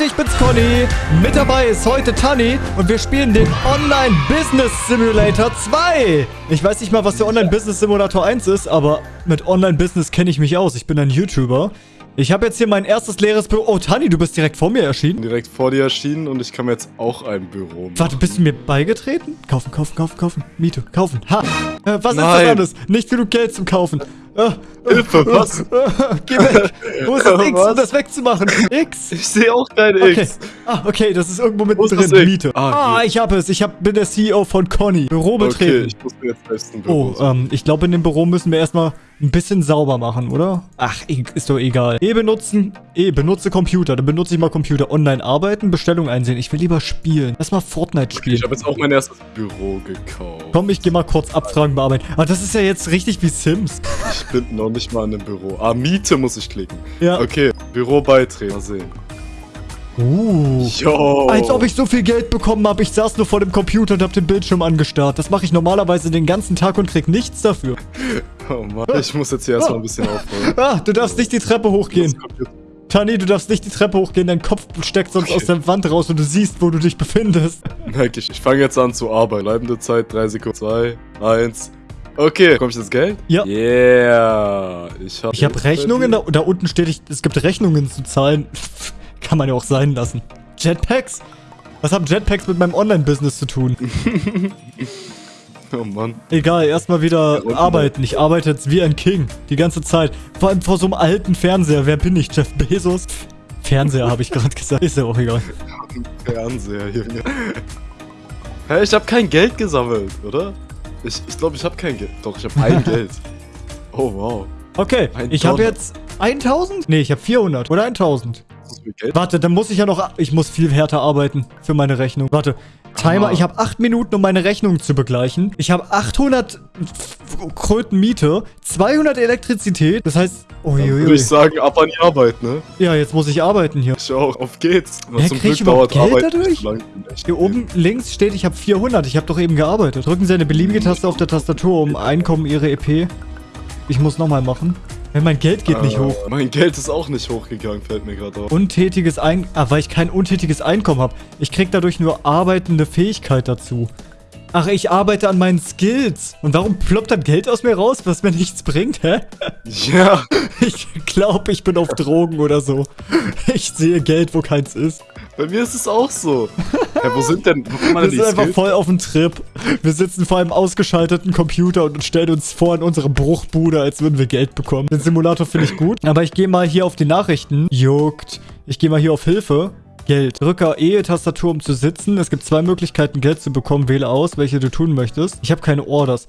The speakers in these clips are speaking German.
Leute, ich bin's Conny. Mit dabei ist heute Tani und wir spielen den Online Business Simulator 2. Ich weiß nicht mal, was der Online Business Simulator 1 ist, aber mit Online Business kenne ich mich aus. Ich bin ein YouTuber. Ich habe jetzt hier mein erstes leeres Büro. Oh, Tani, du bist direkt vor mir erschienen. Direkt vor dir erschienen und ich kann mir jetzt auch ein Büro machen. Warte, bist du mir beigetreten? Kaufen, kaufen, kaufen, kaufen. Miete, kaufen. Ha! Äh, was ist Nein. das alles? Nicht genug Geld zum Kaufen. Äh, Hilfe, was? äh, geh weg. Wo ist das X, um das wegzumachen? X? Ich sehe auch kein Okay. X. Ah, okay, das ist irgendwo mittendrin. Miete. Ah, Ah, ich habe es. Ich hab, bin der CEO von Conny. Büro Okay, betreten. ich muss mir jetzt selbst ein Büro Oh, ähm, ich glaube, in dem Büro müssen wir erstmal ein bisschen sauber machen, oder? Ach, ist doch egal. E benutzen, E, benutze Computer. Dann benutze ich mal Computer. Online arbeiten, Bestellung einsehen. Ich will lieber spielen. Lass mal Fortnite spielen. ich habe jetzt auch mein erstes Büro gekauft. Komm, ich geh mal kurz Abfragen bearbeiten. Ah, das ist ja jetzt richtig wie Sims. Ich bin noch nicht mal in einem Büro. Ah, Miete muss ich klicken. Ja. Okay, Büro beitreten. Mal sehen. Uh. Yo. Als ob ich so viel Geld bekommen habe. Ich saß nur vor dem Computer und habe den Bildschirm angestarrt. Das mache ich normalerweise den ganzen Tag und krieg nichts dafür. Oh Mann, ich muss jetzt hier erstmal ein bisschen aufräumen. Ah, du darfst nicht die Treppe hochgehen. Tani, du darfst nicht die Treppe hochgehen. Dein Kopf steckt sonst Okay. aus der Wand raus und du siehst, wo du dich befindest. Merke ich. Ich fange jetzt an zu arbeiten. Bleibende Zeit, 3 Sekunden. 2, 1. Okay, bekomme ich das Geld? Ja. Yeah. Ich habe Ich habe Rechnungen. Da, da unten steht, ich, es gibt Rechnungen zu zahlen. Kann man ja auch sein lassen. Jetpacks? Was haben Jetpacks mit meinem Online-Business zu tun? Oh Mann. Egal, erstmal wieder Ja, arbeiten. Ich arbeite jetzt wie ein King. Die ganze Zeit. Vor allem vor so einem alten Fernseher. Wer bin ich? Jeff Bezos? Fernseher habe ich gerade gesagt. Ist ja auch egal. Fernseher, Junge. Hä, ich habe kein Geld gesammelt, oder? Ich ich, glaube, ich habe kein Geld. Doch, ich habe ein Geld. Oh, wow. Okay, Ein ich habe jetzt 1000? Nee, ich habe 400 oder 1000. Das ist viel Geld. Warte, dann muss ich ja noch... Ich muss viel härter arbeiten für meine Rechnung. Warte. Timer, ich habe 8 Minuten, um meine Rechnung zu begleichen. Ich habe 800 Kröten Miete, 200 Elektrizität. Das heißt... Dann würde Uiuiui. ich sagen, ab an die Arbeit, ne? Ja, jetzt muss ich arbeiten hier. Ich auch. Auf geht's. Hä, krieg ich überhaupt Geld Arbeit dadurch? so Hier oben links steht, ich habe 400. Ich habe doch eben gearbeitet. Drücken Sie eine beliebige Taste auf der Tastatur, um Einkommen Ihre EP. Ich muss nochmal machen. Wenn mein Geld geht nicht Äh, hoch. Mein Geld ist auch nicht hochgegangen, fällt mir gerade auf. Untätiges Ein... Ah, weil ich kein untätiges Einkommen habe. Ich krieg dadurch nur arbeitende Fähigkeit dazu. Ach, ich arbeite an meinen Skills. Und warum ploppt dann Geld aus mir raus, was mir nichts bringt, hä? Ja, Ich glaube, ich bin auf Drogen oder so. Ich sehe Geld, wo keins ist. bei mir ist es auch so. Hä, wo sind denn, wo kann man Wir denn sind einfach Skills? voll auf dem Trip. Wir sitzen vor einem ausgeschalteten Computer und stellen uns vor in unsere Bruchbude, als würden wir Geld bekommen. Den Simulator finde ich gut. Aber ich gehe mal hier auf die Nachrichten. Juckt. Ich gehe mal hier auf Hilfe. Geld. Drücke E-Tastatur, um zu sitzen. Es gibt zwei Möglichkeiten, Geld zu bekommen. Wähle aus, welche du tun möchtest. Ich habe keine Orders.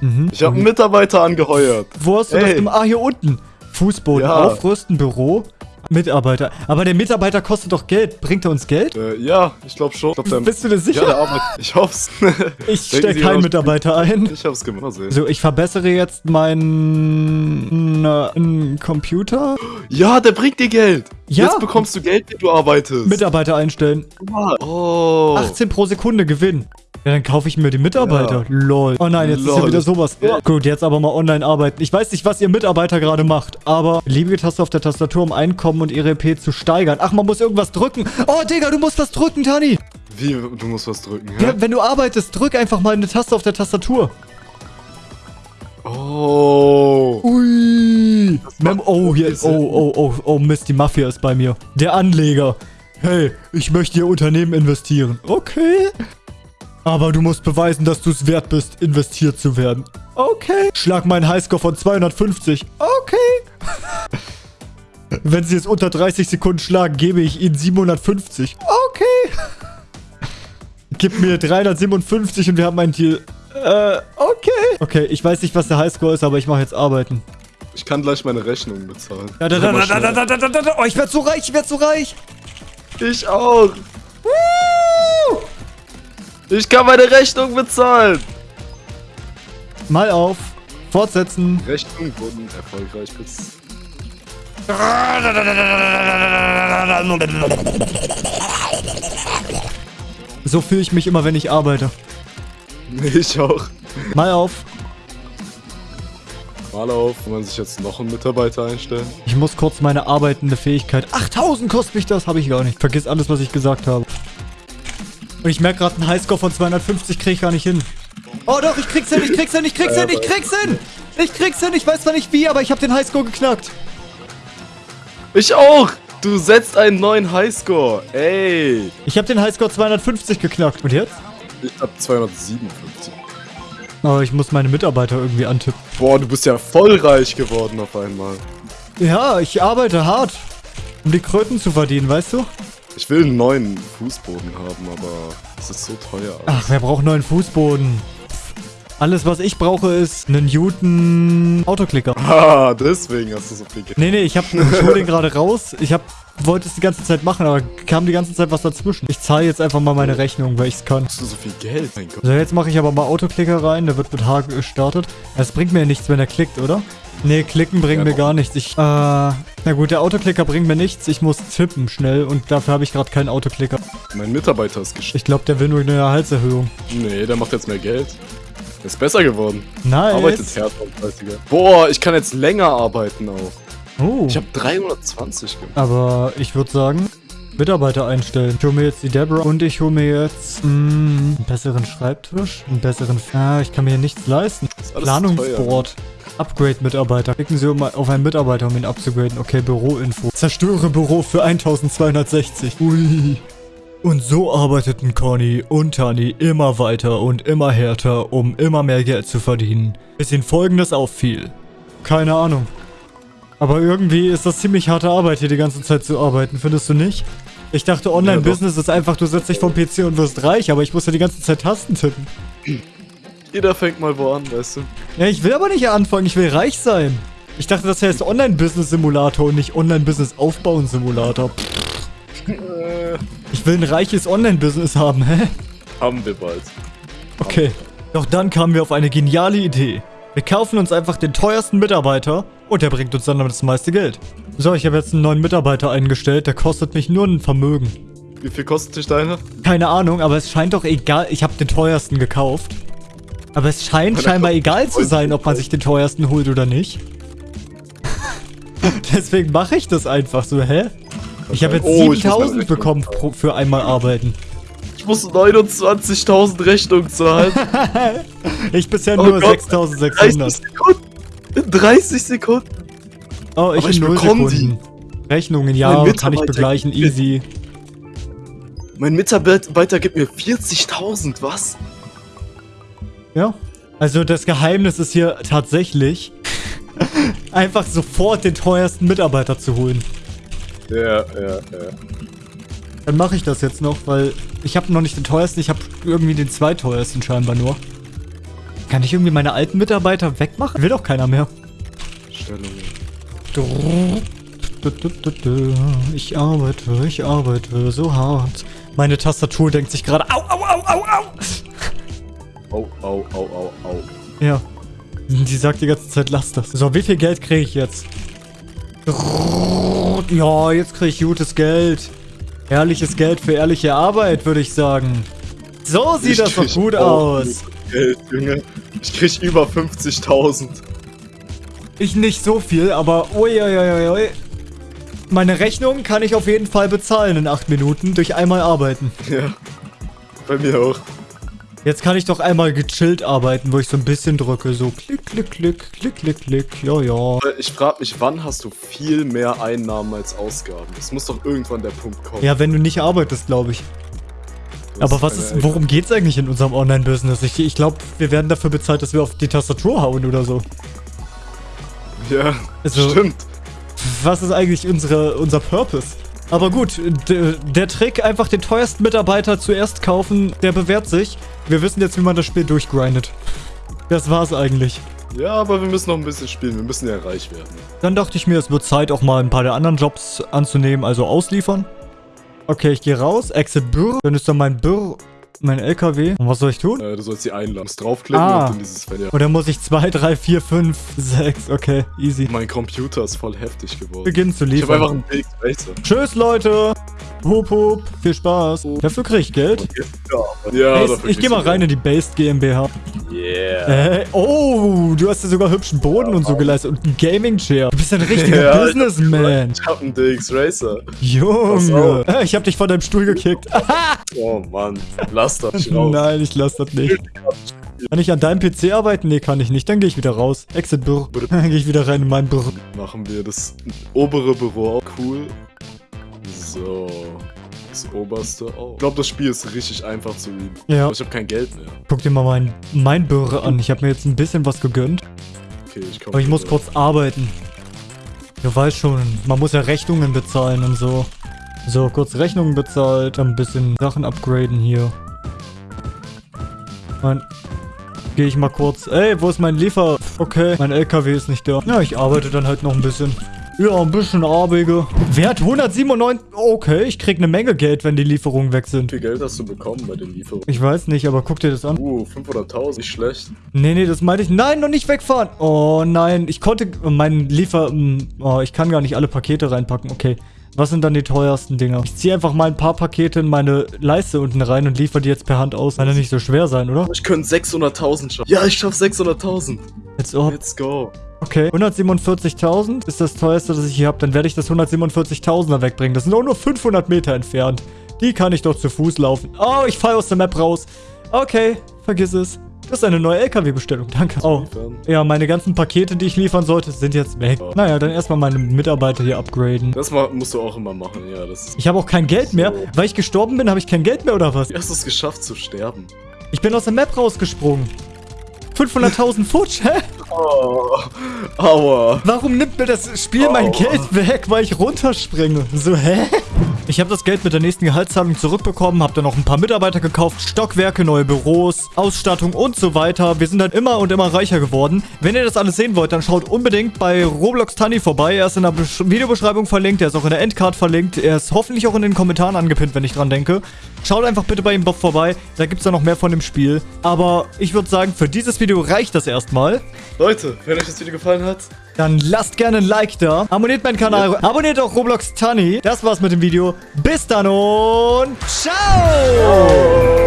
Mhm. Ich habe einen Mitarbeiter angeheuert. Wo hast du das? Ey. Im, ah, hier unten. Fußboden. Ja. Aufrüsten, Büro. Mitarbeiter. Aber der Mitarbeiter kostet doch Geld. Bringt er uns Geld? Äh, ja, ich glaube schon. Ich glaub, der- Bist du dir sicher? Ja, der arbeitet. Ich hoff's. Ich stelle keinen mal- Mitarbeiter ein. Ich hab's gemacht. Mal sehen. So, ich verbessere jetzt meinen äh, Computer. Ja, der bringt dir Geld. Ja. Jetzt bekommst du Geld, wenn du arbeitest. Mitarbeiter einstellen. Oh. 18 pro Sekunde Gewinn. Ja, dann kaufe ich mir die Mitarbeiter. Ja. Lol. Oh nein, jetzt ist ja Lol. wieder sowas. Ja. Gut, jetzt aber mal online arbeiten. Ich weiß nicht, was ihr Mitarbeiter gerade macht, aber beliebige Taste auf der Tastatur, um Einkommen und ihre EP zu steigern. Ach, man muss irgendwas drücken. Oh, Digga, du musst was drücken, Tani. Wie, du musst was drücken, hä? Ja, wenn du arbeitest, drück einfach mal eine Taste auf der Tastatur. Oh. Ui. Mem oh, hier, Sinn. oh, oh, oh, oh, Mist, die Mafia ist bei mir. Der Anleger. Hey, ich möchte Ihr Unternehmen investieren. Okay. Aber du musst beweisen, dass du es wert bist, investiert zu werden. Okay. Schlag meinen Highscore von 250. Okay. Wenn Sie es unter 30 Sekunden schlagen, gebe ich Ihnen 750. Okay. Gib mir 357 und wir haben einen Deal. Äh, okay. Okay, ich weiß nicht, was der Highscore ist, aber ich mache jetzt arbeiten. Ich kann gleich meine Rechnung bezahlen. Da, da, da, da, da, da, da, da, da, da. Oh, ich werd so reich, ich werd so reich. Ich auch. Ich kann meine Rechnung bezahlen. Mal auf. Fortsetzen. Rechnung wurden erfolgreich bez... So fühle ich mich immer, wenn ich arbeite. Ich auch. Mal auf. Mal auf, kann man sich jetzt noch einen Mitarbeiter einstellen? Ich muss kurz meine arbeitende Fähigkeit... 8000 kostet mich das, habe ich gar nicht. Vergiss alles, was ich gesagt habe. Und ich merke gerade, einen Highscore von 250 kriege ich gar nicht hin. Oh doch, ich krieg's hin, ich krieg's hin, ich krieg's hin, ich krieg's hin! Ich krieg's hin, ich weiß zwar nicht wie, aber ich habe den Highscore geknackt. Ich auch! Du setzt einen neuen Highscore. Ey. Ich habe den Highscore 250 geknackt. Und jetzt? Ich hab 257. Oh, ich muss meine Mitarbeiter irgendwie antippen. Boah, du bist ja voll reich geworden auf einmal. Ja, ich arbeite hart, um die Kröten zu verdienen, weißt du? Ich will einen neuen Fußboden haben, aber es ist so teuer. Ach, wer braucht neuen Fußboden? Alles, was ich brauche, ist einen Newton Autoklicker. Ah, deswegen hast du so viel Geld. Nee, nee, ich hab, ich hol den gerade raus. Ich hab, wollte es die ganze Zeit machen, aber kam die ganze Zeit was dazwischen. Ich zahle jetzt einfach mal meine Rechnung, weil ich es kann. Hast du so viel Geld? Mein Gott. So, jetzt mache ich aber mal Autoklicker rein. Der wird mit H gestartet. Das bringt mir ja nichts, wenn er klickt, oder? Nee, klicken bringt Ja, mir gar nichts. Ich, äh, na gut, der Autoklicker bringt mir nichts. Ich muss tippen schnell und dafür habe ich gerade keinen Autoklicker. Mein Mitarbeiter ist gestorben. Ich glaube, der will nur eine Gehaltserhöhung. Nee, der macht jetzt mehr Geld. Der ist besser geworden. Nice. Arbeitet härter. Boah, ich kann jetzt länger arbeiten auch. Oh. Ich habe 320 gemacht. Aber ich würde sagen, Mitarbeiter einstellen. Ich hole mir jetzt die Deborah und ich hole mir jetzt mh, einen besseren Schreibtisch, einen besseren... Ah, ich kann mir hier nichts leisten. Planungsboard. Upgrade-Mitarbeiter. Klicken Sie um, auf einen Mitarbeiter, um ihn abzugraden. Okay, Büroinfo. Zerstöre Büro für 1260. Ui. Und so arbeiteten Conny und Tani immer weiter und immer härter, um immer mehr Geld zu verdienen. Bis ihnen folgendes auffiel. Keine Ahnung. Aber irgendwie ist das ziemlich harte Arbeit, hier die ganze Zeit zu arbeiten, findest du nicht? Ich dachte, Online-Business ist einfach, du setzt dich vom PC und wirst reich, aber ich muss ja die ganze Zeit Tasten tippen. Jeder fängt mal wo an, weißt du? Ja, ich will aber nicht anfangen, ich will reich sein. Ich dachte, das heißt Online-Business-Simulator und nicht Online-Business-Aufbauen-Simulator. Ich will ein reiches Online-Business haben, hä? haben wir bald. Okay. Doch dann kamen wir auf eine geniale Idee. Wir kaufen uns einfach den teuersten Mitarbeiter und der bringt uns dann das meiste Geld. So, ich habe jetzt einen neuen Mitarbeiter eingestellt, der kostet mich nur ein Vermögen. Wie viel kostet dich deiner? Keine Ahnung, aber es scheint doch egal. Ich habe den teuersten gekauft. Aber es scheint Aber scheinbar egal zu sein, ob man sich den teuersten holt oder nicht. Deswegen mache ich das einfach so, hä? Ich habe jetzt Oh, ich muss meine 7000 Rechnung bekommen pro, für einmal arbeiten. Ich muss 29.000 Rechnungen zahlen. Ich bisher Oh nur Gott, 6600. 30 Sekunden. In 30 Sekunden. Oh, ich Aber in ich 0 bekomm Sekunden. Rechnungen, ja, kann ich Mitarbeiter begleichen, easy. Mein Mitarbeiter gibt mir 40.000, was? Ja. Also das Geheimnis ist hier tatsächlich, einfach sofort den teuersten Mitarbeiter zu holen. Ja, ja, ja. Dann mache ich das jetzt noch, weil ich habe noch nicht den teuersten, ich habe irgendwie den zweiteuersten scheinbar nur. Kann ich irgendwie meine alten Mitarbeiter wegmachen? Will doch keiner mehr. Stellungen. Ich arbeite, ich arbeite so hart. Meine Tastatur denkt sich gerade, au, au, au, au, au. Au, au, au, au, au. Ja. Die sagt die ganze Zeit, lass das. So, wie viel Geld kriege ich jetzt? Ja, jetzt kriege ich gutes Geld. Ehrliches Geld für ehrliche Arbeit, würde ich sagen. So sieht Ich das doch gut aus. Geld, Junge. Ich krieg über 50.000. Ich nicht so viel, aber uiuiuiui. Meine Rechnung kann ich auf jeden Fall bezahlen in 8 Minuten durch einmal arbeiten. Ja. Bei mir auch. Jetzt kann ich doch einmal gechillt arbeiten, wo ich so ein bisschen drücke. So klick, klick, klick, klick, klick, klick. Ja, ja. Ich frag mich, wann hast du viel mehr Einnahmen als Ausgaben? Das muss doch irgendwann der Punkt kommen. Ja, wenn du nicht arbeitest, glaube ich. Aber was ist, worum geht's eigentlich in unserem Online-Business? Ich, ich glaube, wir werden dafür bezahlt, dass wir auf die Tastatur hauen oder so. Ja, Also- stimmt. Was ist eigentlich unsere, unser Purpose? Aber gut, der Trick, einfach den teuersten Mitarbeiter zuerst kaufen, der bewährt sich. Wir wissen jetzt, wie man das Spiel durchgrindet. Das war's eigentlich. Ja, aber wir müssen noch ein bisschen spielen. Wir müssen ja reich werden. Dann dachte ich mir, es wird Zeit, auch mal ein paar der anderen Jobs anzunehmen, also ausliefern. Okay, ich gehe raus, exit Bürr. Dann ist da mein Bürr, mein LKW. Und was soll ich tun? Äh, du sollst die einladen. Du draufklicken Ah. und dann dieses Fenster. Oder muss ich 2, 3, 4, 5, 6? Okay, easy. Mein Computer ist voll heftig geworden. Beginnen zu Ich habe einfach liefern. einen Racer. Tschüss, Leute! Hup, hup. Viel Spaß. Dafür krieg ich Geld. Ja, Hey, ich geh kriegst mal rein in die Based GmbH. Yeah. Äh, oh, du hast ja sogar hübschen Boden und so geleistet und ein Gaming-Chair. Du bist ein richtiger Ja, Businessman. Ich hab einen DX Racer. Junge. Äh, Ich hab dich von deinem Stuhl gekickt. Oh Mann, lass das nicht raus. Nein, ich lass das nicht. Kann ich an deinem PC arbeiten? Nee, kann ich nicht. Dann gehe ich wieder raus. Exit Büro. Dann gehe ich wieder rein in mein Büro. Machen wir das obere Büro auch cool. So. Das oberste auch. Ich glaube, das Spiel ist richtig einfach zu üben. Ja. Aber ich habe kein Geld mehr. Guck dir mal mein, mein Büro an. Ich habe mir jetzt ein bisschen was gegönnt. Okay, ich komme. Aber ich muss kurz arbeiten. Du weißt schon, man muss ja Rechnungen bezahlen und so. So, kurz Rechnungen bezahlt, dann ein bisschen Sachen upgraden hier. Mein... Gehe ich mal kurz. Ey, wo ist mein Liefer... Okay, mein LKW ist nicht da. Ja, ich arbeite dann halt noch ein bisschen. Ja, ein bisschen Arbeige. Wert 197... Okay, ich krieg eine Menge Geld, wenn die Lieferungen weg Wie sind. viel Geld hast du bekommen bei den Lieferungen? Ich weiß nicht, aber guck dir das an. Uh, 500.000. Nicht schlecht. Nee, nee, das meinte ich. Nein, noch nicht wegfahren. Oh nein, ich konnte meinen Liefer... hm, Oh, ich kann gar nicht alle Pakete reinpacken. Okay. Was sind dann die teuersten Dinger? Ich ziehe einfach mal ein paar Pakete in meine Leiste unten rein und liefere die jetzt per Hand aus. Kann ja nicht so schwer sein, oder? Ich könnte 600.000 schaffen. Ja, ich schaff 600.000. Jetzt ob. Let's go. Okay. 147.000 ist das teuerste, das ich hier habe. Dann werde ich das 147.000er wegbringen. Das sind auch nur 500 Meter entfernt. Die kann ich doch zu Fuß laufen. Oh, ich falle aus der Map raus. Okay, vergiss es. Das ist eine neue LKW-Bestellung. Danke. Oh. Ja, meine ganzen Pakete, die ich liefern sollte, sind jetzt weg. Oh. Naja, dann erstmal meine Mitarbeiter hier upgraden. Das musst du auch immer machen, ja. Ich habe auch kein Geld mehr. So. Weil ich gestorben bin, habe ich kein Geld mehr oder was? Wie hast du es geschafft zu sterben? Ich bin aus der Map rausgesprungen. 500.000 Futsch, hä? Oh, aua. Warum nimmt mir das Spiel mein Oh. Geld weg, weil ich runterspringe? So, hä? Ich habe das Geld mit der nächsten Gehaltszahlung zurückbekommen, habe dann noch ein paar Mitarbeiter gekauft, Stockwerke, neue Büros, Ausstattung und so weiter. Wir sind dann immer und immer reicher geworden. Wenn ihr das alles sehen wollt, dann schaut unbedingt bei Roblox Tani vorbei. Er ist in der Besch Videobeschreibung verlinkt, er ist auch in der Endcard verlinkt, er ist hoffentlich auch in den Kommentaren angepinnt, wenn ich dran denke. Schaut einfach bitte bei ihm vorbei, da gibt es dann noch mehr von dem Spiel. Aber ich würde sagen, für dieses Video reicht das erstmal. Leute, wenn euch das Video gefallen hat, Dann lasst gerne ein Like da. Abonniert meinen Kanal. Abonniert auch Roblox Tunny. Das war's mit dem Video. Bis dann und ciao!